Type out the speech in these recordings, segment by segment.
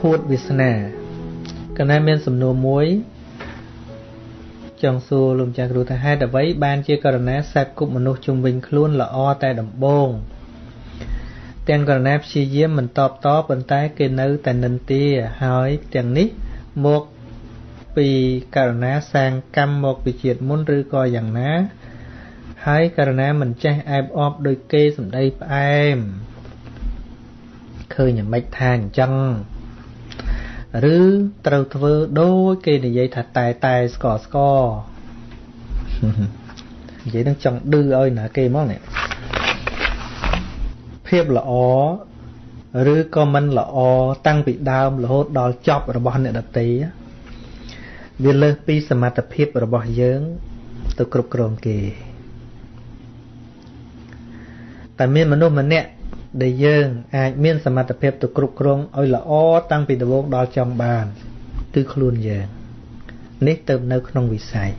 ភួតវាសនាកណែមានសំណួរមួយចង់សួរលោកម្ចាស់គ្រូថាហេតុអ្វីបានជាករណីសេពគប់មនុស្សជុំវិញខ្លួនល្អតែដំបូងទាំងករណីព្យាយាមមិនតបតប៉ុន្តែគេនៅតែនិន្ទាហើយទាំងនេះមកពីករណីសាងកម្មមកពីជាតិមុនឬក៏យ៉ាងណា ហើយករណីមិនចេះអែបអបដោយគេសំដីផ្អែមឃើញយ៉ាងម៉េចថាអញ្ចឹង ឬត្រូវធ្វើដូចគេនិយាយថាតែតែស្កស្កនិយាយនឹងចង់ឌឺឲ្យណាគេមកនេះភាពល្អឬក៏មិនល្អតាំងពីដើមរហូតដល់ចប់របស់អ្នកដតីវាលើសពីសមត្ថភាពរបស់យើង ទៅគ្រប់គ្រងគេតែមានមនុស្សម្នាក់ ដែលយើងអាចមានសមត្ថភាពទៅគ្រប់គ្រងឲ្យល្អតាំងពីដំបូងដល់ចុងបានគឺខ្លួនយើងនេះទៅនៅក្នុងវិស័យ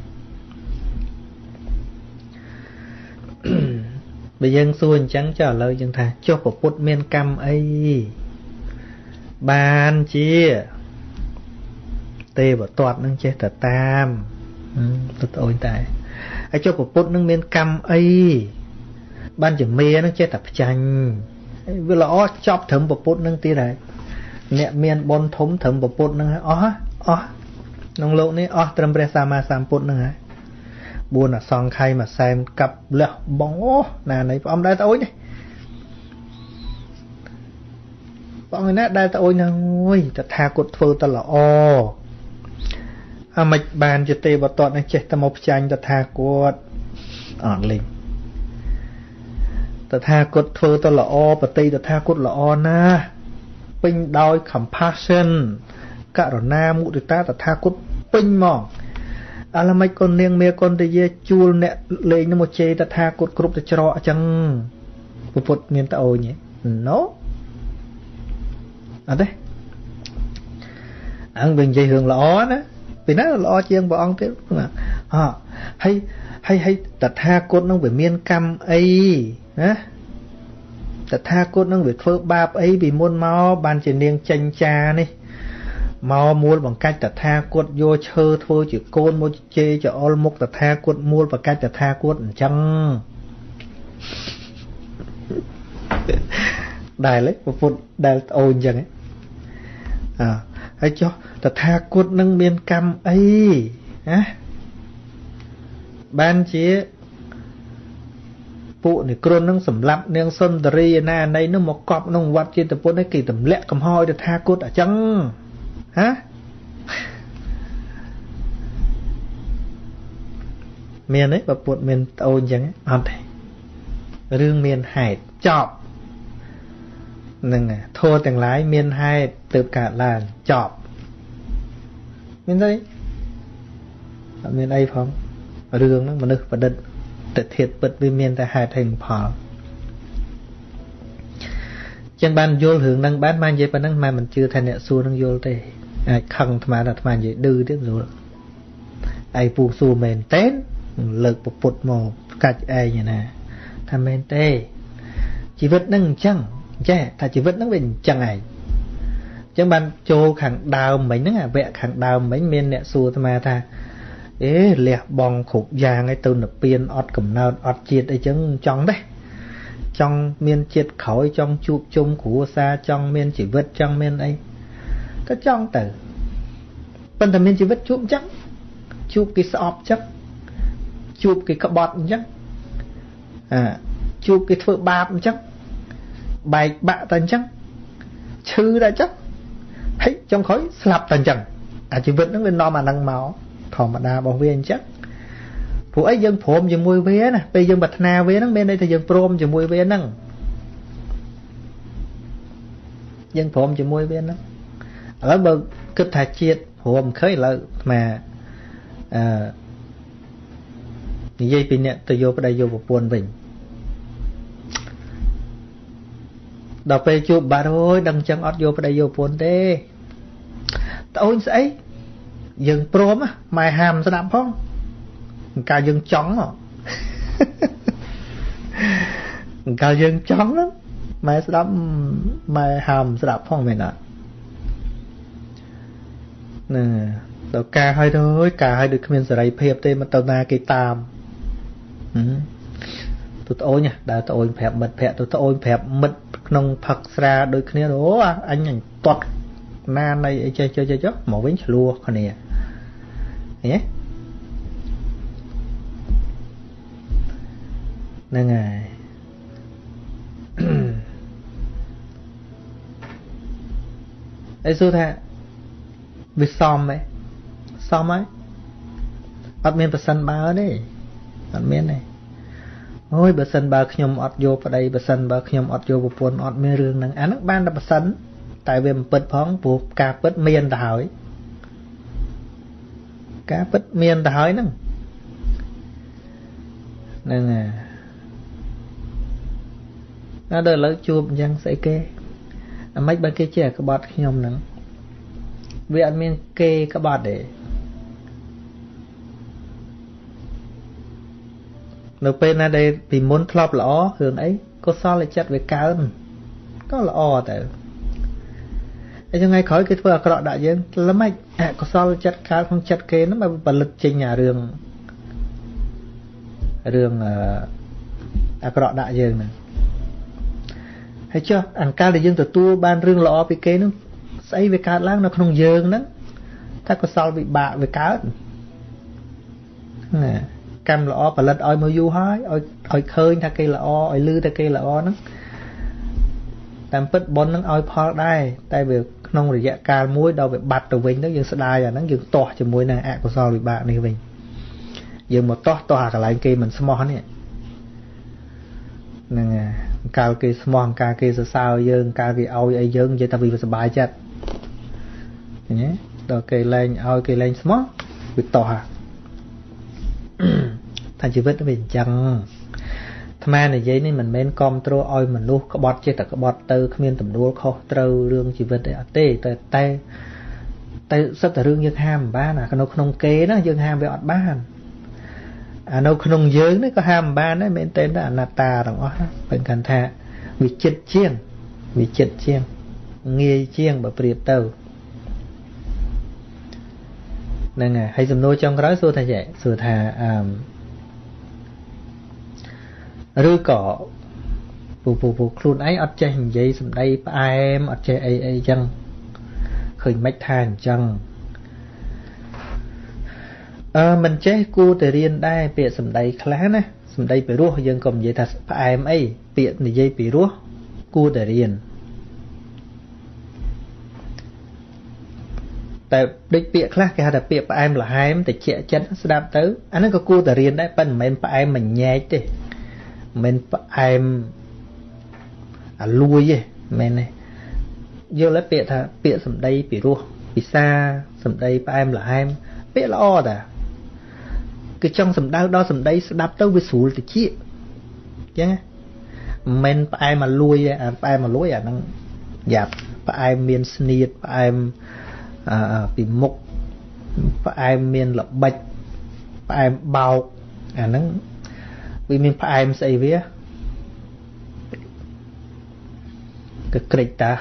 បើយើងសួរអញ្ចឹងចុះឥឡូវយើងថាចុះប្រពុតមានកម្មអីបានជាទេវតតនឹងចេះតែតាមទៅអូនតែហើយចុះប្រពុតនឹងមានកម្មអីបានជាមេនឹងចេះតែផ្ចាញ់ វាល្អចប់ត្រឹមពពុទ្ធនឹងទៀតហើយអ្នកមានបុណ្យធំត្រឹមពពុទ្ធនឹងហើយអស់អស់ក្នុងលោកនេះអស់ត្រឹមព្រះសម្មាសម្ពុទ្ធនឹងហើយ4អសង្ខ័យមួយសែនកាប់លះបងអូណានៃព្រះអង្គដែរតើអូននេះព្រះអង្គណាដែលតើអូនហ្នឹងអើយតថាគតធ្វើតល្អអាមិនបានជាទេវតតនឹងចេះតែមកផ្ចាញ់តថាគតអត់លេង តថាគតធ្វើទៅល្អបតីតថាគតល្អណាស់ពេញដោយ compassion ករុណាមុទិតាតថាគតពេញមកអលមិចកូននាងមេកូនតាយាជួលអ្នកលេងនឹងមកជេរតថាគតគ្រប់ទៅច្រកអញ្ចឹងពុទ្ធមានតអូនទេ No អត់ទេអង្គវិញនិយាយរឿងល្អណាពីណាល្អជាងព្រះអង្គទៀតហ៎ហើយហើយហើយតថាគតនឹងវាមានកម្មអី ណាតថាគតនឹងវាធ្វើបាបអីពីមុនមកបានជានាងចេញចានេះមកមូលបង្កាច់តថាគតយកឈើធ្វើជាកូនមកជេរចអុលមុខតថាគតមូលបង្កាច់តថាគតអញ្ចឹងដែលពុទ្ធដែលអូនអញ្ចឹងអើហើយចុះតថាគតនឹងមានកម្មអីណាបានជា ពួកនិក្រុននឹងសម្លាប់នាងសុន្ទរីណាណៃនោះមកកប់ក្នុងវត្តចេតពុទ្ធនេះគេទម្លាក់កំហោយទៅថាគុតអញ្ចឹងហ៎មានទេបើពុទ្ធមានត្អូនអញ្ចឹងអត់ទេរឿងមានហេតុចប់នឹងធោះទាំងឡាយមានហេតុទើបកើតឡើងចប់មានទេអត់មានអីផងរឿងហ្នឹងមនុស្សប្រឌិត ទិដ្ឋាតពិតវាមានតែហេតុហើយផលចឹងបានយល់រឿងហ្នឹងបានមកនិយាយប៉ុណ្ណឹងមិនមិនជឿថាអ្នកសួរនឹងយល់ទេអាចខឹងអាត្មាថាអាត្មានិយាយឌឺទៀតស្រួលឯពូសួរមែនទេលើកពពុតមកកាច់ឯងណាថាមែនទេជីវិតហ្នឹងអញ្ចឹងចេះថាជីវិតហ្នឹងវាអញ្ចឹងឯងអញ្ចឹងបានចូលខាងដើមមិញហ្នឹងអាវគ្គខាងដើមមិញមានអ្នកសួរអាត្មាថា អេលះបងគ្រប់យ៉ាងឯទៅនិព្វានអត់កំណើតអត់ជាតិអីចឹងចង់ទេចង់មានជាតិក្រោយចង់ជួបជុំគ្រួសារចង់មានជីវិតចង់មានអីក៏ចង់ទៅប៉ុន្តែមានជីវិតជួបអញ្ចឹងជួបគេស្អប់ចឹងជួបគេក្បត់អញ្ចឹងអាជួបគេធ្វើបាបអញ្ចឹងបែកបាក់តែអញ្ចឹងឈឺតែអញ្ចឹងហើយចុងក្រោយស្លាប់តែអញ្ចឹងអាជីវិតហ្នឹងវានាំអាហ្នឹងមក ធម្មតារបស់វាអញ្ចឹងព្រោះអីយើងព្រមជាមួយវាណាពេលយើងប្រាថ្នាវាហ្នឹងមានន័យថាយើងព្រមជាមួយវាហ្នឹងយើងព្រមជាមួយវាហ្នឹងឥឡូវបើគិតថាជាតិព្រមឃើញឥឡូវអាអឺនិយាយពីអ្នកទៅយកប្តីយកប្រពន្ធវិញដល់ពេលជួបបាត់ហើយដឹងចឹងអត់យកប្តីយកប្រពន្ធទេត្អូនស្អី យើងព្រមម៉ែហាមស្ដាប់ផងកាលយើងចង់កាលយើងចង់ម៉ែស្ដាប់ម៉ែហាមស្ដាប់ផងមែនអត់ហ្នឹងដល់ការឲ្យទៅអើយការឲ្យដូចគ្មានសេរីភាពទេមិនទៅណាគេតាមទៅត្អូញដើរត្អូញប្រាប់មិត្តភក្តិទៅត្អូញប្រាប់មិត្តក្នុងផឹកស្រាដូចគ្នាអូអញអញតត់ ណានៃអីចេះចេះចេះមកវិញឆ្លោះគ្នាហ៎ហ្នឹងហើយអីសួរថាវាសមទេសមហើយអត់មានប្រសិនបើទេអត់មានទេអូយបើសិនបើខ្ញុំអត់យកប្តីបើសិនបើខ្ញុំអត់យកប្រពន្ធអត់មានរឿងហ្នឹងអាហ្នឹងបានតែប្រសិន តែវាមិនពិតផងព្រោះការពិតមានទៅហើយការពិតមានទៅហើយហ្នឹងហ្នឹងហើយដល់ឥឡូវជួបអញ្ចឹងស្អីគេអាម៉េចបើគេជាក្បត់ខ្ញុំហ្នឹងវាអត់មានគេក្បត់ទេនៅពេលណាដែលពីមុនធ្លាប់ល្អរឿងអីកុសលចិត្តវាកើនក៏ល្អទៅ ហើយថ្ងៃក្រោយគេធ្វើអាក្រក់ដាក់យើងល្មិចអកុសលចិត្តកើតក្នុងចិត្តគេហ្នឹងមកផលិតចេញអារឿងរឿងអាក្រក់ដាក់យើងហ្នឹងហើយចុះអង្កលដែលយើងទទួលបានរឿងល្អពីគេហ្នឹងស្អីវាកើតឡើងនៅក្នុងយើងហ្នឹងថាកុសលវិបាកវាកើតណាកម្មល្អផលិតឲ្យមកយូរហើយឲ្យឲ្យឃើញថាគេល្អឲ្យលឺថាគេល្អហ្នឹងតាមពិតប៉ុនហ្នឹងឲ្យផលដែរតែវា ក្នុងរយៈកាលមួយដល់វាបាត់ទៅវិញទៅយើងស្ដាយអាហ្នឹងយើងទាស់ជាមួយនឹងអកុសលវិបាកនេះវិញយើងមកទាស់ទាស់អាកន្លែងគេមិនស្មោះនេះហ្នឹងកាលគេស្មោះកាលគេសរសើរយើងកាលគេឲ្យអីយើងនិយាយថាវាសុបាយចិត្តឃើញទេដល់គេលែងឲ្យគេលែងស្មោះវាតោះហ่ะថាជីវិតវាអញ្ចឹង អាត្មានិយាយនេះមិនមែនគ្រប់គ្រងឲ្យមនុស្សក្បត់ចេះតែក្បត់ទៅគ្មានទំនួលខុសត្រូវរឿងជីវិតអីអត់ទេតែតែតែសិតតែរឿងយើងហាមមិនបានអានៅក្នុងគេណាយើងហាមវាអត់បានអានៅក្នុងយើងនេះក៏ហាមមិនបានដែរមែនទេតែអនត្តាទាំងអស់បើកាន់ថាវាចិត្តជាងវាចិត្តជាងងាយជាងបើប្រៀបទៅហ្នឹងហើយហើយសំណួរចុងក្រោយសួរថាចេះសួរថាអឺ ឬក៏ពូពូពូខ្លួនឯងអត់ចេះនិយាយសម្ដីផ្អែមអត់ចេះអីអីចឹងឃើញមិនថាអញ្ចឹងអឺមិនចេះគួរតែរៀនដែរពាក្យសម្ដីខ្លះណាសម្ដីពីរោះយើងក៏និយាយថាផ្អែមអីពាក្យនិយាយពីរោះគួរតែរៀនតែដូចពាក្យខ្លះគេហៅថាពាក្យផ្អែមល្ហែមតិចចិត្តស្ដាប់ទៅអាហ្នឹងក៏គួរតែរៀនដែរប៉ុន្តែមិនមែនផ្អែមមិនញែកទេ មិនមែនផ្អែមអាលួយទេមិនមែនទេយល់ទេពាក្យថាពាក្យសម្ដីពីរោះពិសាសម្ដីផ្អែមល្ហែមពាក្យល្អតាគឺចង់សម្ដៅដល់សម្ដីស្ដាប់ទៅវាស្រួលតិចអញ្ចឹងមិនមែនផ្អែមមកលួយអាផ្អែមមកលួយអាហ្នឹងយ៉ាប់ផ្អែមមានស្នៀតផ្អែមពីមុខផ្អែមមានល្បិចផ្អែមបោកអាហ្នឹង វាមានផ្អែមស្អីវាក៏ក្រិចតា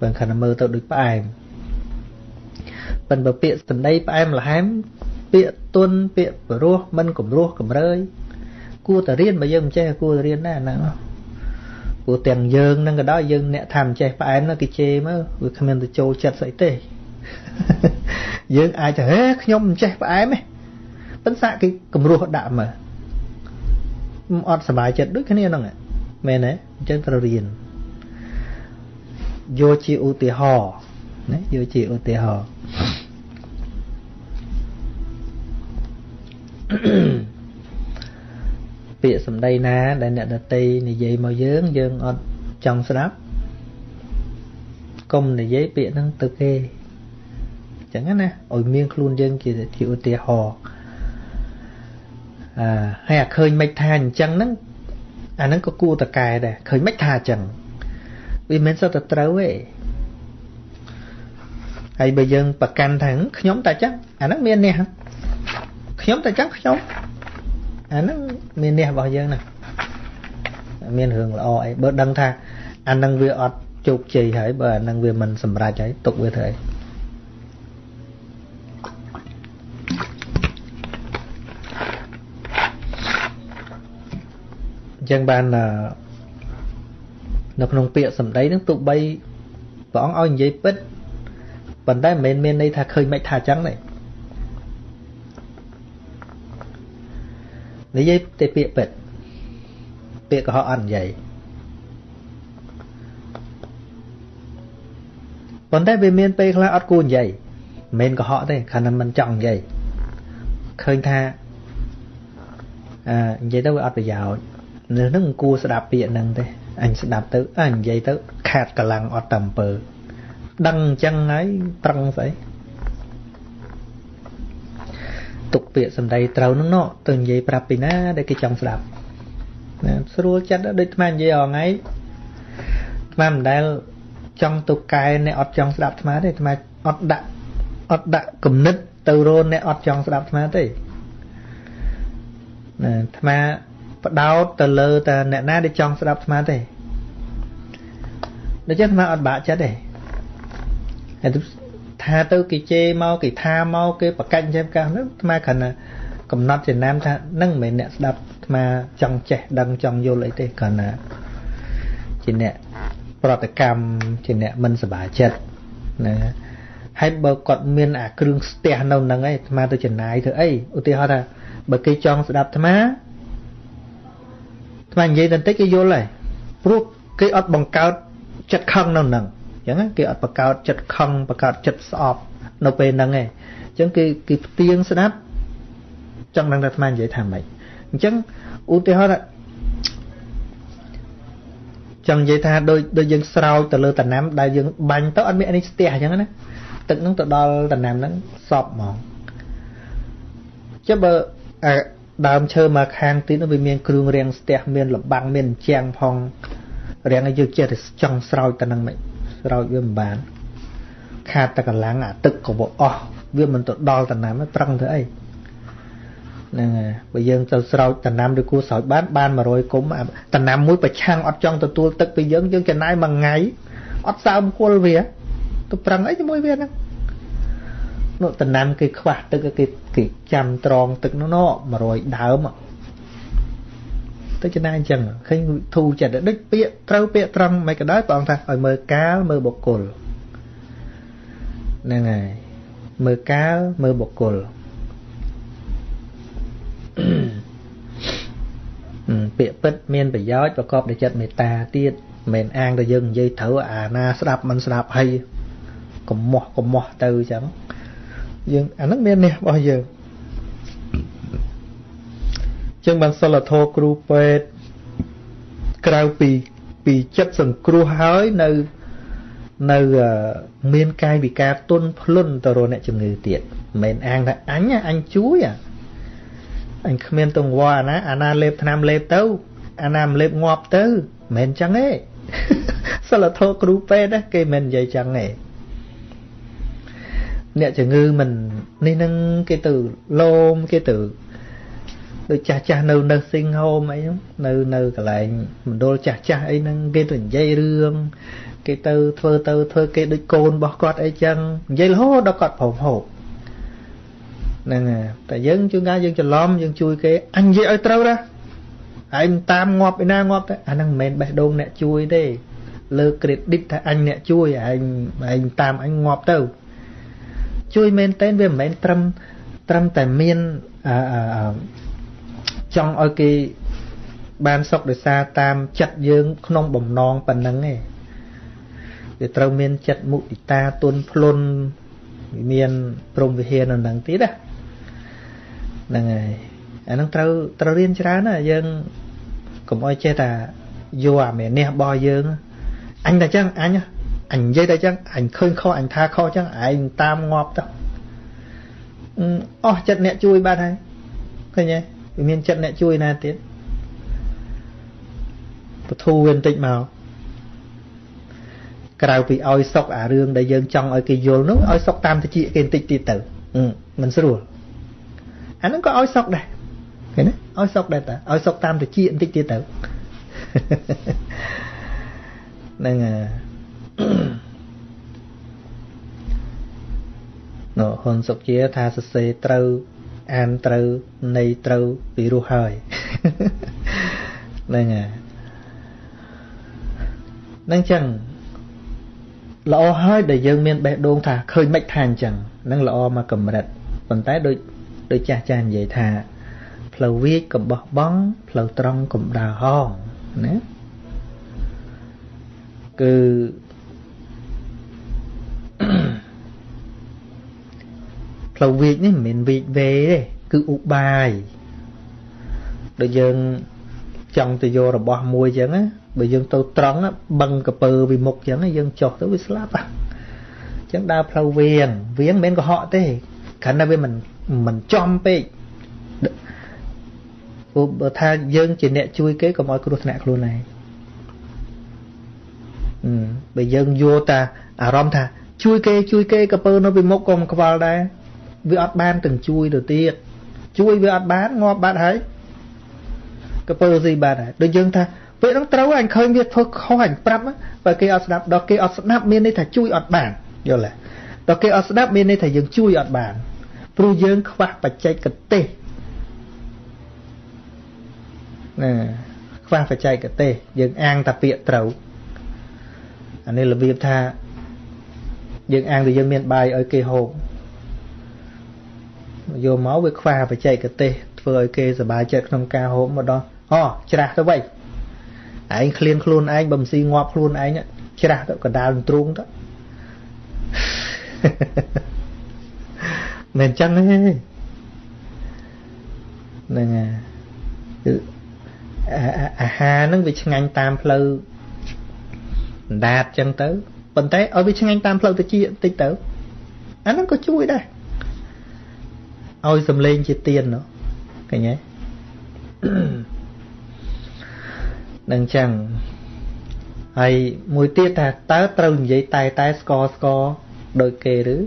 បើខណៈមើលទៅដូចផ្អែមប៉ិនបើពាក្យសម្ដីផ្អែមល្ហែមពាក្យទុនពាក្យបរោះមិនគំរោះកំរើយគួរតែរៀនបើយើងមិនចេះគួរតែរៀនដែរហ្នឹងព្រោះទាំងយើងនឹងក៏ដោយយើងអ្នកថាមិនចេះផ្អែមនោះគេជេរមកវាគ្មានទៅចូលចិត្តស្អីទេយើងអាចទៅហេខ្ញុំមិនចេះផ្អែមទេប៉ុន្តែគេគំរោះដាក់មក អត់សុបាយចិត្តដូចគ្នាហ្នឹងមែនទេអញ្ចឹងត្រូវរៀនយកជាឧទាហរណ៍ណាយកជាឧទាហរណ៍ពាក្យសម្ដីណាដែលអ្នកដតីនិយាយមកយើងយើងអត់ចង់ស្ដាប់កុំនិយាយពាក្យហ្នឹងទៅគេអញ្ចឹងណាឲ្យមានខ្លួនយើងជាជាឧទាហរណ៍ អឺហើយអាឃើញមិនថាអញ្ចឹងហ្នឹងអាហ្នឹងក៏គួរតកែដែរឃើញមិនថាអញ្ចឹងវាមិនសុទ្ធតែត្រូវទេហើយបើយើងប្រកាន់ថាខ្ញុំតែចឹងអាហ្នឹងមាននេះខ្ញុំតែចឹងខ្ញុំអាហ្នឹងមាននេះរបស់យើងណាមានរឿងល្អអីបើដឹងថាអាហ្នឹងវាអត់ជោគជ័យហើយបើអាហ្នឹងវាមិនសម្រេចហើយទុកវាធ្វើអី ចឹងបាននៅក្នុងពាក្យសម្ដីហ្នឹងទោះបីព្រះអង្គឲ្យនិយាយពិតប៉ុន្តែមិនមែនមានន័យថាឃើញមិនថាអញ្ចឹងទេនិយាយតែពាក្យពិតពាក្យកុហកអត់និយាយប៉ុន្តែវាមានពេលខ្លះអត់គួរនិយាយមិនមែនកុហកទេខណៈមិនចង់និយាយឃើញថាអឺនិយាយទៅវាអត់ប្រយោជន៍ នៅនឹងគួរស្ដាប់ពាក្យហ្នឹងទេអញស្ដាប់ទៅអញនិយាយទៅ ខាតកម្លាំងអត់តែអំពើ ដឹងអញ្ចឹងហើយត្រង់ស្អីទុកពាក្យសម្ដីត្រូវហ្នឹងណោះទៅនិយាយប្រាប់ពីណាដែលគេចង់ស្ដាប់ណាស្រួលចិត្តដូចថ្មនិយាយអងថ្ងៃថ្មមិនដែលចង់ទៅកែអ្នកអត់ចង់ស្ដាប់ថ្មទេថ្មអត់ដាក់អត់ដាក់គំនិតទៅរនអ្នកអត់ចង់ស្ដាប់ថ្មទេណាថ្ម បដោតទៅលើតែអ្នកណាដែលចង់ស្ដាប់ថ្មទេដូច្នេះថ្មអត់បាក់ចិត្តទេហើយថាទៅគេជេរមកគេថាមកគេប្រកាច់ចេះកាសនោះថ្មគ្រាន់តែកំណត់ចំណាំថានឹងមិនមែនអ្នកស្ដាប់ថ្មចង់ចេះដឹងចង់យល់អីទេគ្រាន់តែជាអ្នកប្រតិកម្មជាអ្នកមិនសប្បាយចិត្តណាហើយបើគាត់មានអាគ្រឿងស្ទះនៅនឹងឯងអាត្មាទៅចំណាយធ្វើអីឧទាហរណ៍ថាបើគេចង់ស្ដាប់អាត្មា អាត្មានិយាយបន្តិចគេយល់ហើយព្រោះគេអត់បង្កើតចិត្តខឹងនៅនឹងអញ្ចឹងគេអត់បង្កើតចិត្តខឹងបង្កើតចិត្តស្អប់នៅពេលហ្នឹងឯងអញ្ចឹងគេគេផ្ទៀងស្ដាប់ចង់ដឹងថាអាត្មានិយាយថាម៉េចអញ្ចឹងឧទាហរណ៍ចង់និយាយថាដូចដូចយើងស្រោចទៅលើតំណាំដែលយើងបាញ់ទៅអត់មានអីស្ទះអញ្ចឹងណាទឹកហ្នឹងទៅដល់តំណាំហ្នឹងសពហ្មងចុះបើ ដើមឈើមកខាងទៀតវាមានគ្រឿងរាំងស្ទះមានលបាំងមានជាងផងរាំងឲ្យយើងចេះតែចង់ស្រោចទៅនឹងមិនស្រោចវាមិនបាន ខាតតែកម្លាំងអាទឹកក៏វាអស់វាមិនទៅដល់តំណាំប្រឹងធ្វើអីហ្នឹងហើយបើយើងទៅស្រោចតំណាំឬគួរស្រោចបានបាន100គុំតំណាំមួយប្រឆាំងអត់ចង់ទទួលទឹកពីយើងយើងចំណាយមួយថ្ងៃអត់សើមគល់វាទៅប្រឹងអីជាមួយវាហ្នឹងនោះតំណាំគេខ្វះទឹកគេ គេចាំត្រង់ទឹកនោះណ100ដើមទៅចំណាយអញ្ចឹងឃើញធូរចិត្តដូចពាក្យត្រូវពាក្យត្រង់មិនក៏ដោយព្រះអង្គថាឲ្យមើលកាលមើលបុគ្គលហ្នឹងហើយមើលកាលមើលបុគ្គលពាក្យពិតមានប្រយោជន៍ប្រកបដោយចិត្តមេត្តាទៀតមិនអាងតែយើងនិយាយត្រូវអាណាស្ដាប់មិនស្ដាប់ហើយកុំមោះកុំមោះទៅអញ្ចឹង យើងអាហ្នឹងមាននេះរបស់យើងចឹងបានសិលធម៌គ្រូពេទ្យក្រៅពីពីចិត្តសង្គ្រោះហើយនៅនៅមានកាយវិការទុនភ្លុនទៅរកអ្នកជំងឺទៀតមិនមែនអាងថាអញអញជួយអញគ្មានទង្វើអាណាអាណាលេបថ្នាំលេបទៅអាណាមិនលេបងាប់ទៅមិនមែនចឹងទេសិលធម៌គ្រូពេទ្យគេមិននិយាយចឹងទេ អ្នកជំងឺមិននេះនឹងគេទៅលោមគេទៅដូចចាស់ចាស់នៅនៅសិង្ហោមអីហ្នឹងនៅនៅកន្លែងមណ្ឌលចាស់ចាស់អីហ្នឹងគេទៅនិយាយរឿងគេទៅធ្វើទៅធ្វើគេដូចកូនរបស់គាត់អីចឹងនិយាយរហូតដល់គាត់ប្រមហូបហ្នឹងតែយើងជួនកាលយើងច្រឡំយើងជួយគេអញនិយាយឲ្យត្រូវណាឯងតាមងាប់ឯណាងាប់ទៅអាហ្នឹងមិនមែនបេះដូងអ្នកជួយទេលើ credit ថាអញអ្នកជួយឯងឯងតាមអញងាប់ទៅ ជួយមែនតែនវាមិនមែនត្រឹមត្រឹមតែមានអឺចង់ឲ្យគេបានសុខដោយសារតាមចិត្តយើង ក្នុងបំណងប៉ុណ្ណឹងឯងវាត្រូវមានចិត្តមុទិតាទុនភ្លុនមានព្រមវិហារនៅនឹងទៀតណាហ្នឹងហើយអាហ្នឹងត្រូវត្រូវរៀនច្រើនណាយើងកុំអោយចេះតែយកអាមេនេះរបស់យើងអញតែចឹងអញ អញនិយាយតែចឹងអញឃើញខុសអញថាខុសចឹងឯងតាមងាប់ទៅអស់ចិត្តអ្នកជួយបាត់ហើយឃើញទេវាមានចិត្តអ្នកជួយណាទៀតពធូវាបន្តិចមកក្រៅពីឲ្យសុកអារឿងដែលយើងចង់ឲ្យគេយល់នោះឲ្យសុកតាមតិចគេបន្តិចទៀតទៅមិនស្រួលអាហ្នឹងក៏ឲ្យសុកដែរឃើញទេឲ្យសុកដែរតាឲ្យសុកតាមតិចបន្តិចទៀតទៅហ្នឹង នោះហ៊ុនសុកជាថាសរសេរត្រូវអានត្រូវនៃត្រូវពីរោះហើយហ្នឹងហើយហ្នឹងចឹងល្អហើយដែលយើងមានបេះដូងថាឃើញមិនថាអញ្ចឹងនឹងល្អមកកម្រិតប៉ុន្តែដូចដូចចាស់ចាស់និយាយថាផ្លូវវាចកំបោះបង់ផ្លូវត្រង់កំដើរហងណាគឺ ផ្លូវវាចនេះមិនមែនវាចវេទេគឺឧបាយដូចយើងចង់ទៅយករបស់មួយអញ្ចឹងណាបើយើងទៅត្រង់បឹងកពើវិមុខអញ្ចឹងយើងចុះទៅវាស្លាប់អញ្ចឹងដើរផ្លូវវៀងវៀងមិនមែនកុហកទេគ្រាន់តែវាមិនមិនចំពេកព្រោះបើថាយើងជាអ្នកជួយគេកុំឲ្យគ្រោះថ្នាក់ខ្លួនឯងបើយើងយកតាអារម្មណ៍ថា ជួយគេជួយគេកពើនៅពីមុខក៏មិនខ្វល់ដែរ វាអត់បានទាំងជួយទៅទៀតជួយវាអត់បានងាប់បាត់ហើយកពើស៊ីបាត់ហើយដូចយើងថាពេលហ្នឹងត្រូវអញឃើញវាធ្វើខុសអញប្រាប់បើគេអត់ស្ដាប់ដល់គេអត់ស្ដាប់មានន័យថាជួយអត់បានយល់ទេដល់គេអត់ស្ដាប់មានន័យថាយើងជួយអត់បានព្រោះយើងខ្វះបច្ចេកទេសណាខ្វះបច្ចេកទេសយើងអាងតែពាក្យត្រូវអានេះរបៀបថាយើងអាងទៅយើងមានបាយឲ្យគេហូប យកមកវាខ្វះបច្ចេកទេសធ្វើឲ្យគេសប្បាយចិត្តក្នុងការហូបមកដល់អូច្រាស់ទៅវិញឯងឃ្លានខ្លួនឯងបំស៊ីងាប់ខ្លួនឯងច្រាស់ទៅកដាលទ្រូងទៅមិនចឹងទេហ្នឹងហើយគឺអាហារហ្នឹងវាឆ្ងាញ់តាមផ្លូវអណ្ដាតចឹងទៅប៉ុន្តែឲ្យវាឆ្ងាញ់តាមផ្លូវតិចបន្តិចទៅអាហ្នឹងក៏ជួយដែរ ឲ្យសំលេងជាទៀននោះឃើញទេនឹងចឹងហើយមួយទៀតថាតើត្រូវនិយាយតែតែស្កស្កដោយគេឬ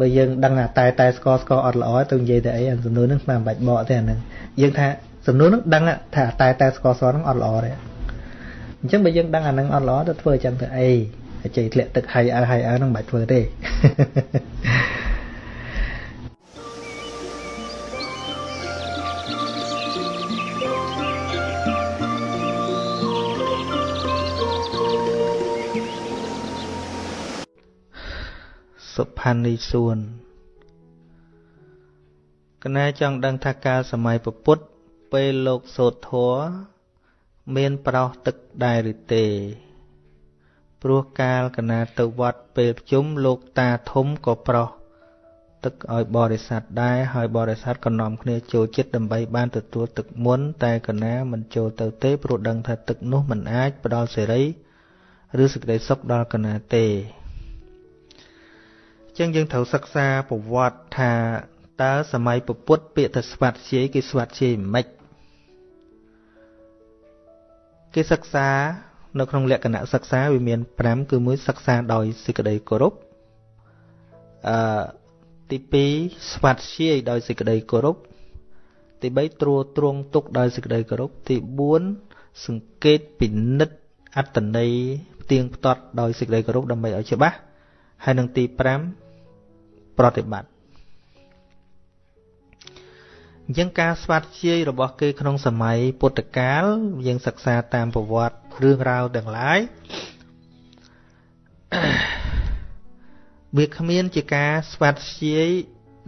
បើយើងដឹងថាតែតែស្កស្កអត់ល្អទៅនិយាយតែអីអាសំណួរហ្នឹងមិនបាច់បកទេអាហ្នឹងយើងថាសំណួរហ្នឹងដឹងថាតែតែស្កស្កហ្នឹងអត់ល្អទេអញ្ចឹងបើយើងដឹងអាហ្នឹងអត់ល្អទៅធ្វើអញ្ចឹងទៅអីចេះធ្លាក់ទឹកហើយអើហើយអើហ្នឹងមិនបាច់ធ្វើទេ សុផានីសួនកណែចង់ដឹងថាកាលសម័យពពុទ្ធពេលលោកសូត្រធัวមានប្រោសទឹកដែរឬទេ ព្រោះកាលកណាទៅវត្តពេលប្រជុំលោកតាធំក៏ប្រោសទឹកឲ្យបរិស័ទដែរហើយបរិស័ទក៏នាំគ្នាចូលចិត្តដើម្បីបានទទួលទឹកមុន តែកណាមិនចូលទៅទេព្រោះដឹងថាទឹកនោះមិនអាចផ្ដល់សេរី ឬសេចក្តីសុខដល់កណាទេ ចឹងយើងត្រូវសិក្សាប្រវត្តិថាតើសម័យពុទ្ធពាក្យថាស្វាត់ជាយគេស្វាត់ជាយមិនគេសិក្សានៅក្នុងលក្ខណៈសិក្សាវាមាន5គឺមួយសិក្សាដោយសេចក្តីគោរពអឺទី2ស្វាត់ជាយដោយសេចក្តីគោរពទី3ត្រួតត្រងទុកដោយសេចក្តីគោរពទី4សង្កេតពិនិត្យអត្តន័យផ្ទៀងផ្ទាត់ដោយសេចក្តីគោរពដើម្បីឲ្យច្បាស់ហើយនឹងទី5 ប្រតិបត្តិអញ្ចឹងការស្វាត់ជាយរបស់គេក្នុងសម័យពុទ្ធកាលយើងសិក្សាតាមប្រវត្តិរឿងរ៉ាវទាំងឡាយវាគ្មានជាការស្វាត់ជាយ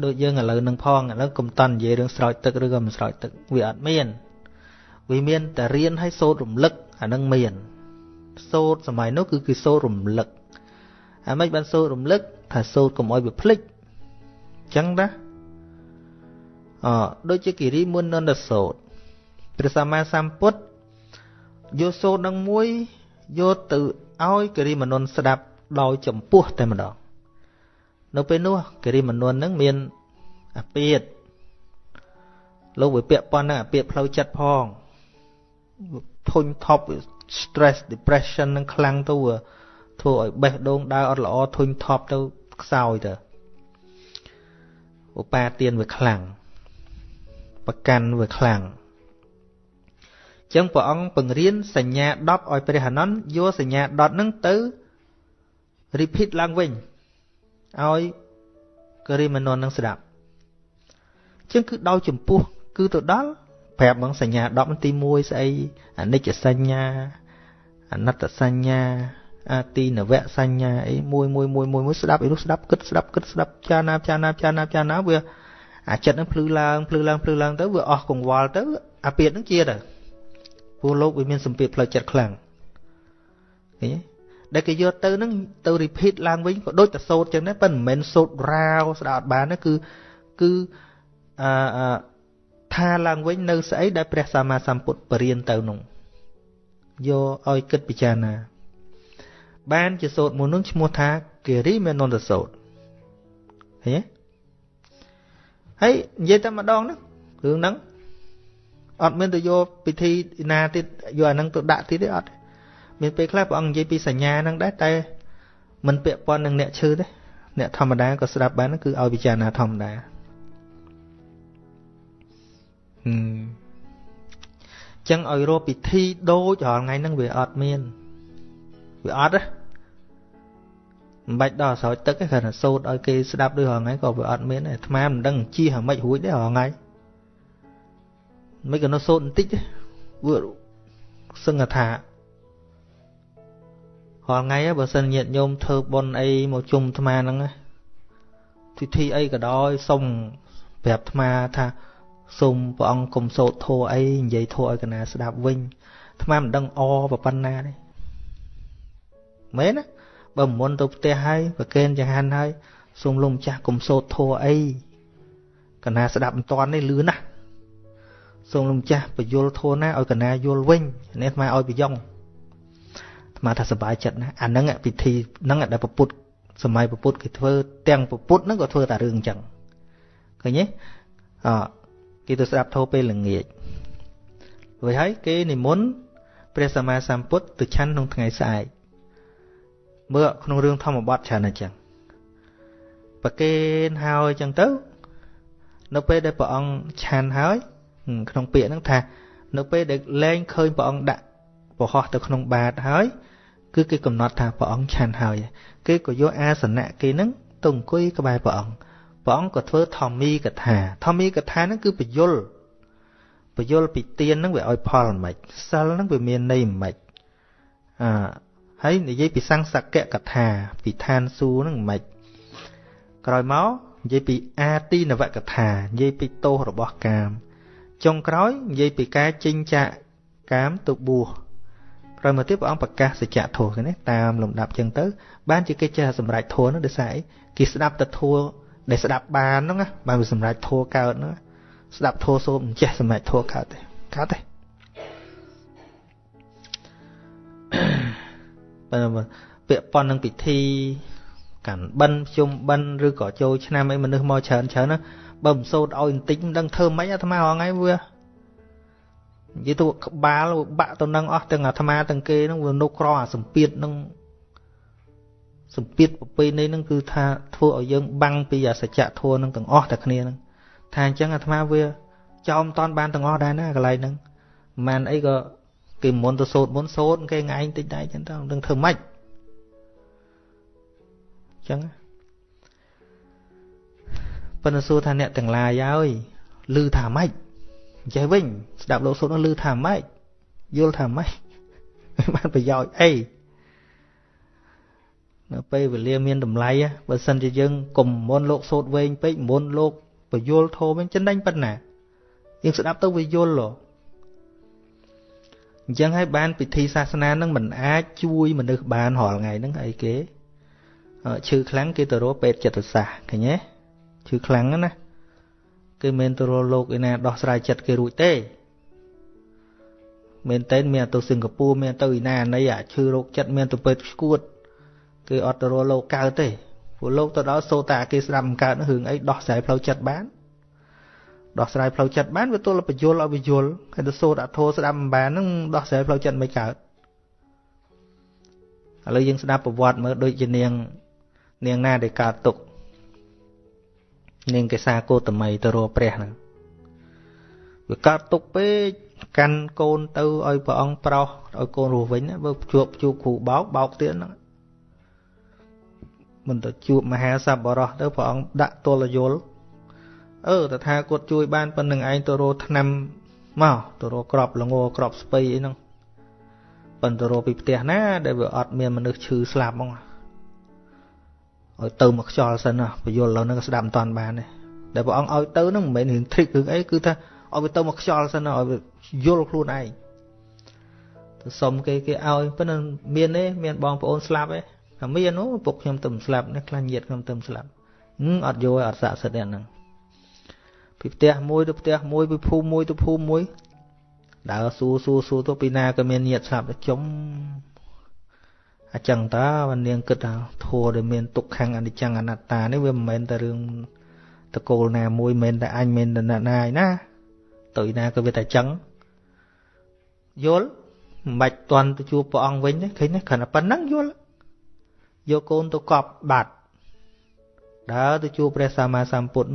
ដូចយើងឥឡូវនឹងផងឥឡូវកុំតន់និយាយរឿងស្រោចទឹកឬក៏មិនស្រោចទឹកវាអត់មានវាមានតែរៀនឲ្យសូត្ររំលឹកអានឹងមានសូត្រសម័យនោះគឺគឺសូត្ររំលឹកអាមិនបានសូត្ររំលឹកថាសូត្រកុំឲ្យវាភ្លេច ចឹងណាអដូចជាគិរិមុននន្តសោតព្រះសម្មាសម្ពុទ្ធយកសូត្រនឹងមួយយកទៅឲ្យគិរិមនុនស្ដាប់ដោយចម្ពោះតែម្ដងនៅពេលនោះគិរិមនុននឹងមានអាពាតលោកវាពាក់ប៉ុណ្ណឹងអាពាតផ្លូវចិត្តផងធុញថប់ stress depression នឹងខ្លាំងទៅធ្វើឲ្យបេះដូងដើរអត់ល្អធុញថប់ទៅខ្សោយទៅ ឧបាទានវាខ្លាំងប្រកាន់វាខ្លាំងចឹងព្រះអង្គបង្រៀនសញ្ញា10ឲ្យព្រះអនន្តយកសញ្ញា10ហ្នឹងទៅ repeat ឡើងវិញឲ្យគរិមនននឹងស្ដាប់ចឹងគឺដោយចម្ពោះ គឺទៅដល់ប្រាប់ហ្មងសញ្ញា10ទី1ស្អីអនិច្ចសញ្ញាអនត្តសញ្ញា អាទីនវៈសញ្ញាអីមួយមួយមួយមួយមួយស្ដាប់អីនោះស្ដាប់គិតស្ដាប់គិតស្ដាប់ចាណាចាណាចាណាចាណាវាអាចិត្តហ្នឹងភ្លឺឡើងភ្លឺឡើងភ្លឺឡើងទៅវាអស់កង្វល់ទៅអាពាតហ្នឹងជាទៅព្រោះលោកវាមានសម្ពាធផ្លូវចិត្តខ្លាំងឃើញទេដែលគេយកទៅហ្នឹងទៅ repeat ឡើងវិញក៏ដូចតែសូត្រចឹងដែរប៉ុន្តែមិនមែនសូត្ររាវស្ដាប់អត់បានទេគឺគឺអឺថាឡើងវិញនៅស្អីដែលព្រះសម្មាសម្ពុទ្ធបរៀនទៅនោះយកឲ្យគិតពិចារណា បានជាសូត្រមួយនោះឈ្មោះថាគិរិមេនន្តសូត្រឃើញទេហើយនិយាយតែម្ដងហ្នឹងរឿងហ្នឹងអត់មានទៅយកពិធីណាទៀតយកអាហ្នឹងទៅដាក់ទៀតទេអត់មានពេលខ្លះព្រះអង្គនិយាយពីសញ្ញាហ្នឹងដែរតែមិនពាក់ព័ន្ធនឹងអ្នកឈឺទេអ្នកធម្មតាក៏ស្ដាប់បានគឺឲ្យពិចារណាធម្មតាអញ្ចឹងឲ្យរកពិធីដូចរាល់ថ្ងៃហ្នឹងវាអត់មានវាអត់ទេ មិនបាច់ដល់ស្រោចទឹកទេគ្រាន់តែសូត្រឲ្យគេស្ដាប់ដូចរាល់ថ្ងៃក៏វាអត់មានដែរអាត្មាមិនដឹងជិះអាម៉េចរួចដែររាល់ថ្ងៃមិនក៏នៅសូត្របន្តិចទេវាសឹងថារាល់ថ្ងៃបើសិនញាតញោមធ្វើបុណ្យអីមកជុំអាត្មាហ្នឹងពិធីអីក៏ដោយសុំប្រាប់អាត្មាថាសូមព្រះអង្គកុំសូត្រធัวអីនិយាយធัวឲ្យកណាស្ដាប់វិញអាត្មាមិនដឹងអប៉ុណ្ណាទេមែនណា បើមុនទៅផ្ទះហើយប្រកេនចង្ហាន់ហើយសូមលោកម្ចាស់កុំសូត្រធัวអីកណាស្ដាប់មិនតាន់នេះលឿនណាស់សូមលោកម្ចាស់បញ្យលធัวណាឲ្យកណាយល់វិញនេះអាត្មាឲ្យប្រយ៉ងអាត្មាថាសប្បាយចិត្តណាអាហ្នឹងពិធីហ្នឹងដែលពពុទ្ធសម័យពពុទ្ធគេធ្វើទាំងពពុទ្ធហ្នឹងក៏ធ្វើតែរឿងអញ្ចឹងឃើញទេអគេទៅស្ដាប់ធម៌ពេលល្ងាចរួចហើយគេនិមន្តព្រះសម្មាសម្ពុទ្ធទៅឆាន់ក្នុងថ្ងៃស្អែក មើលក្នុងរឿងធម្មបទច្រើនអញ្ចឹងប្រគេនហើយអញ្ចឹងទៅ នៅពេលដែលព្រះអង្គឆាន់ហើយក្នុងពាក្យហ្នឹងថា នៅពេលដែលលែងឃើញព្រះអង្គដាក់ប្រហោះទៅក្នុងបាតហើយ គឺគេកំណត់ថាព្រះអង្គឆាន់ហើយគេក៏យកអាសនៈគេហ្នឹងទៅអង្គុយក្បែរព្រះអង្គព្រះអង្គក៏ធ្វើធម្មីកថាធម្មីកថាហ្នឹងគឺបញ្យលបញ្យលពីទៀនហ្នឹងវាឲ្យផលមិនសិលហ្នឹងវាមានន័យមិនអឺ ហើយនិយាយពីសង្សកៈកថាពីឋានសួគ៌ហ្នឹងមិនក្រោយមកនិយាយពីអាទីនវកថានិយាយពីទោសរបស់កាមចុងក្រោយនិយាយពីការចិញ្ចាកាមទៅបួសក្រោយមកទៀតព្រះអង្គប្រកាសសច្ចធម៌នេះតាមលំដាប់ចឹងទៅ បានជាគេចេះសម្រេចធម៌នោះដោយសារអីគេស្ដាប់តែធម៌ដែលស្ដាប់បានហ្នឹងបានវាសម្រេចធម៌កើតហ្នឹងស្ដាប់ធម៌សូមចេះសម្រេចធម៌កើតទេកើតទេ ពាក់ព័ន្ធនឹងពិធីកាន់បិណ្ឌជុំបិណ្ឌឬក៏ចូលឆ្នាំអីមនុស្សមកច្រើនច្រើនណាបើមិនសូត្រឲ្យបន្តិចមិនដឹងធ្វើម៉េចអាត្មារងថ្ងៃវានិយាយទៅក្បាលបាក់ទៅនឹងអស់ទាំងអាត្មាទាំងគេហ្នឹងវានុក្រអាសម្ពាធហ្នឹងសម្ពាធប្រពៃណីហ្នឹងគឺថាធ្វើឲ្យយើងបាំងពីសច្ចធម៌ហ្នឹងទាំងអស់តែគ្នាហ្នឹងថាអញ្ចឹងអាត្មាវាចោមតនបានទាំងអស់ដែរណាកន្លែងហ្នឹងមិនអីក៏ គេមុនទៅសូត្រមុនសូត្រគេថ្ងៃតិចដែរអញ្ចឹងទៅនឹងធ្វើម៉េចអញ្ចឹងប៉ុន្តែសួរថាអ្នកទាំងឡាយហើយឮថាម៉េចចេះវិញស្ដាប់លោកសូត្រនោះឮថាម៉េចយល់ថាម៉េចបានប្រយោជន៍អីនៅពេលវេលាមានតម្លៃបើសិនជាយើងកុំមុនលោកសូត្រវែងពេកមុនលោកបយលធម៌វិញចិនដាច់ប៉ុណ្ណាយើងស្ដាប់ទៅវាយល់ហ៎ អញ្ចឹងហើយបានពិធីសាសនានឹងមិនអាចជួយមនុស្សបានរាល់ថ្ងៃហ្នឹងអីគេឈឺខ្លាំងគេទៅរកពេទ្យចិត្តសាស្ត្រឃើញទេឈឺខ្លាំងណាគឺមិនទៅរកលោកឯណាដោះស្រាយចិត្តគេរួចទេមែនតើមានទៅសិង្ហបុរីមានទៅឯណាណីអាឈឺរោគចិត្តមានទៅពេទ្យស្គួតគឺអត់ទៅរកលោកកើតទេព្រោះលោកទៅដល់សូតាគេស្ដាប់មិនកើតរឿងអីដោះស្រាយផ្លូវចិត្តបាន ដោះស្រាយផ្លូវចិត្តបានវាទល់បញ្យលឲ្យបញ្យលហើយទៅសូត្រអធោស្ដាប់មិនបាននឹងដោះស្រាយផ្លូវចិត្តមិនកើតឥឡូវយើងស្ដាប់ប្រវត្តិមើលដូចជានាង នាងណាដែលកើតទុកនាងកេសាគោតមីទៅរកព្រះហ្នឹងវាកើតទុកពេកកាន់កូនទៅឲ្យព្រះអង្គប្រោសឲ្យកូនរស់វិញបើជួបជួបគ្រូបោកបោកទៀតហ្នឹងមិនទៅជួបមហាសប្បុរសទៅព្រះអង្គដាក់ទល់យល់ អឺតថាគាត់ជួយបានប៉ុណ្្នឹងឯងទៅរកឆ្នាំមកទៅរកក្របល្ងក្របស្ពៃអីហ្នឹងប៉ុន្តែរកពីផ្ទះណា ដែលវាអត់មានមនុស្សឈឺស្លាប់ហ្មងឲ្យទៅមកខ្យល់សិនណាបយលលើហ្នឹងស្ដាប់មិនតាន់បានទេដែលព្រះអង្គឲ្យទៅហ្នឹងមិនមែនរឿង trick រឿងអីគឺថាឲ្យវាទៅមកខ្យល់សិនណាឲ្យវាយល់ខ្លួនឯងទៅសុំគេគេឲ្យប៉ុន្តែមានទេមានបងប្អូនស្លាប់ទេថាមានអូពុកខ្ញុំទៅស្លាប់នេះខ្លាញ់ញាតខ្ញុំទៅស្លាប់អត់យកឲ្យអត់ស័ក្តិសិទ្ធិហ្នឹង ពីផ្ទះមួយទៅផ្ទះមួយពីភូមិមួយទៅភូមិមួយដើរសួរសួរសួរទៅពីណាក៏មានញាតស្លាប់ចុំអញ្ចឹងតើបាននាងគិតថាធัวដែលមានទុក្ខំអនិច្ចំអនត្តានេះវាមិនមែនតែរឿងតកូលណាមួយមិនមែនតែអញមិនតែណាណាឯណាទៅណាក៏វាតែចឹងយល់មិនបាច់តន់ទៅជួបព្រះអង្គវិញទេឃើញទេគ្រាន់តែប៉ុណ្ណឹងយល់យកកូនទៅកប់បាត់ដើរទៅជួបព្រះសម្មាសម្ពុទ្ធ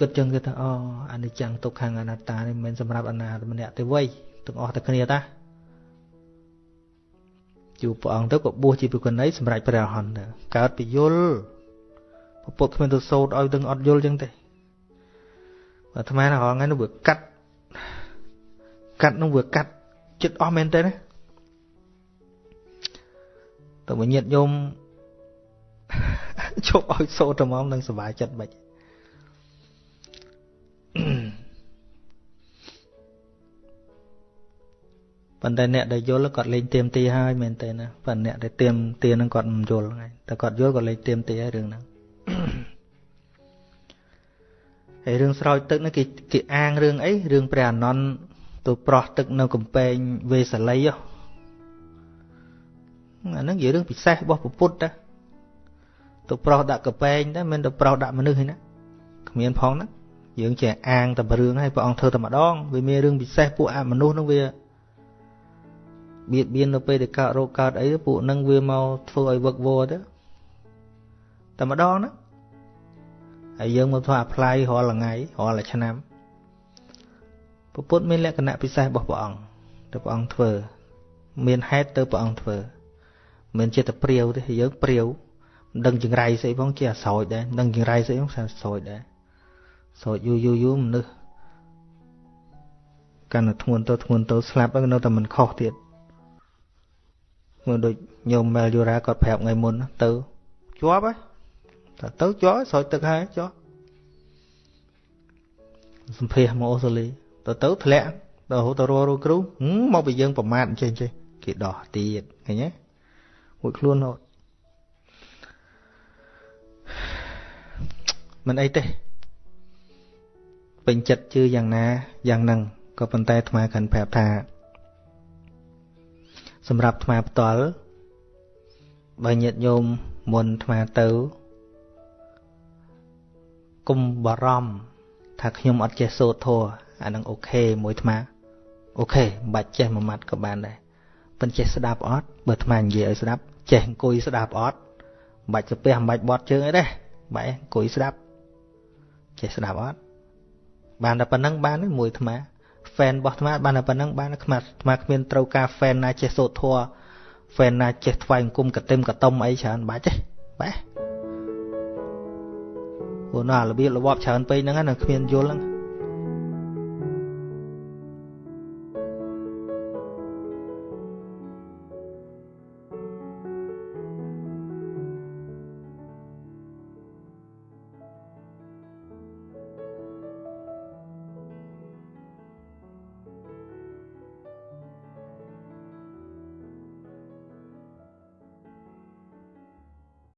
គិតចឹងគេថាអូអនិច្ចំទុក្ខំអនត្តានេះមិនមែនសម្រាប់អនាតម្នាក់ទេវៃទាំងអស់តែគ្នាតាជួបព្រះអង្គទៅក៏បួសជាភិក្ខុនីសម្រាប់ព្រះអរហន្តទៅកើតពីយល់ពុទ្ធគ្មានទៅសូត្រឲ្យទាំងអត់យល់ចឹងទេអាត្មារាល់ថ្ងៃនោះវាកាត់កាត់នោះវាកាត់ចិត្តអស់មែនទេណាតើវិញ្ញាតញោមជប់ឲ្យសូត្រត្មងនឹងសុបាយចិត្តបាច់ ប៉ុន្តែអ្នកដែលយល់គាត់លេងទៀមទីហើយមែនទេណាប៉ុន្តែអ្នកដែលទៀមទីនឹងគាត់មិនយល់ហ្នឹងតែគាត់យល់គាត់លេងទៀមទីហើយរឿងហ្នឹងហើយរឿងស្រោចទឹកនេះគេគេអាងរឿងអីរឿងព្រះអានន្ទទៅប្រោះទឹកនៅកំពែងវេសាលីហ៎អាហ្នឹងជារឿងពិសេសរបស់ពុទ្ធតាទៅប្រោះដាក់កំពែងតែមិនទៅប្រោះដាក់មនុស្សឯណាគ្មានផងណាយើងចេះអាងតែរឿងហើយព្រះអង្គធ្វើតែម្ដងវាមានរឿងពិសេសពួកអមនុស្សហ្នឹងវា បៀតបៀននៅពេលដែលកើតរោគកើតអីពួកហ្នឹងវាមកធ្វើឲ្យវឹកវរទៅតែម្ដងណាហើយយើងមកធ្វើអាផ្លាយរាល់ថ្ងៃរាល់ឆ្នាំពុទ្ធមានលក្ខណៈពិសេសរបស់ព្រះអង្គដែលព្រះអង្គធ្វើ មានហេតុទៅព្រះអង្គធ្វើមិនចេះតែព្រាវទេយើងព្រាវមិនដឹងចង្រៃស្អីផងជាអាស្រោចដែរមិនដឹងចង្រៃស្អីផងស្រោចដែរស្រោចយូរយូរយូរមនុស្សកាន់តែធ្ងន់ទៅធ្ងន់ទៅស្លាប់ទៅនៅតែមិនខុសទៀត មើលដូចញោមមែលយូរ៉ាគាត់ប្រាប់ថ្ងៃមុនទៅជាប់ហើយតែទៅជាប់ស្រោចទឹកហើយជាប់សម្ភាសមកអូស្ត្រាលីទៅទៅធ្លាក់ទៅទៅរកគ្រូមកពីយើងប្រមាថអញ្ចឹងចេះគេដោះទៀតឃើញទេមួយខ្លួនហត់មិនអីទេពេញចិត្តជឿយ៉ាងណាយ៉ាងហ្នឹងក៏ប៉ុន្តែអាត្មាគ្រាន់ប្រាប់ថា សម្រាប់អាត្មាផ្ទាល់បើញាតិញោមមុនអាត្មាទៅកុំបារម្ភថាខ្ញុំអត់ចេះសូត្រធម៌អានឹង okay មួយអាត្មា okay មិនបាច់ចេះមួយម៉ាត់ក៏បានដែរប៉ុន្តែចេះស្ដាប់អត់បើអាត្មានិយាយឲ្យស្ដាប់ចេះអង្គុយស្ដាប់អត់មិនបាច់ទៅពះមិនបាច់បត់ជើងអីទេបែរអង្គុយស្ដាប់ចេះស្ដាប់អត់បានតែប៉ុណ្ណឹងបានមួយអាត្មា fan របស់អាត្មាបានតែប៉ុណ្ណឹងបានអាត្មាអាត្មាគ្មានត្រូវការ fan ណាចេះសូត្រធម៌ fan ណាចេះថ្វាយអង្គមកតិមកតុំអីច្រើនបាច់ទេបែរព្រោះណារបៀបរបបច្រើនពេកហ្នឹងណាគ្មានយល់ហ្នឹង